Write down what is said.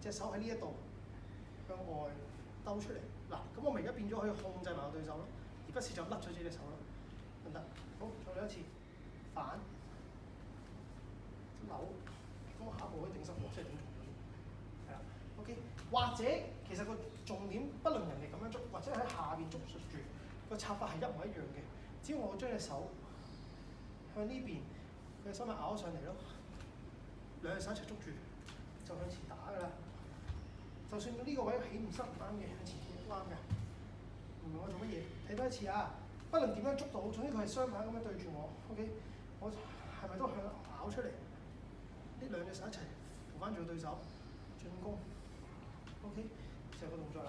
隻手喺呢一度向外兜出嚟，嗱咁我咪而家變咗可以控制埋我對手咯，而不是就甩咗自只隻手咯，得唔得？好，再嚟一次，反扭，咁我下一步可以定身即係點？係啊，OK。或者其實個重點，不論人哋咁樣捉，或者喺下邊捉住，個插法係一模一樣嘅，只要我將隻手向呢邊，嘅手咪咬上嚟咯，兩隻手一齊捉住就向前打。就算到呢個位起唔失唔啱嘅，一次邊啱嘅，唔明我做乜嘢？睇多一次啊！不能點樣捉到，總之佢係雙手咁樣對住我，OK，我係咪都向咬出嚟？呢兩隻手一齊扶翻住對手進攻，OK，成個動作嚟。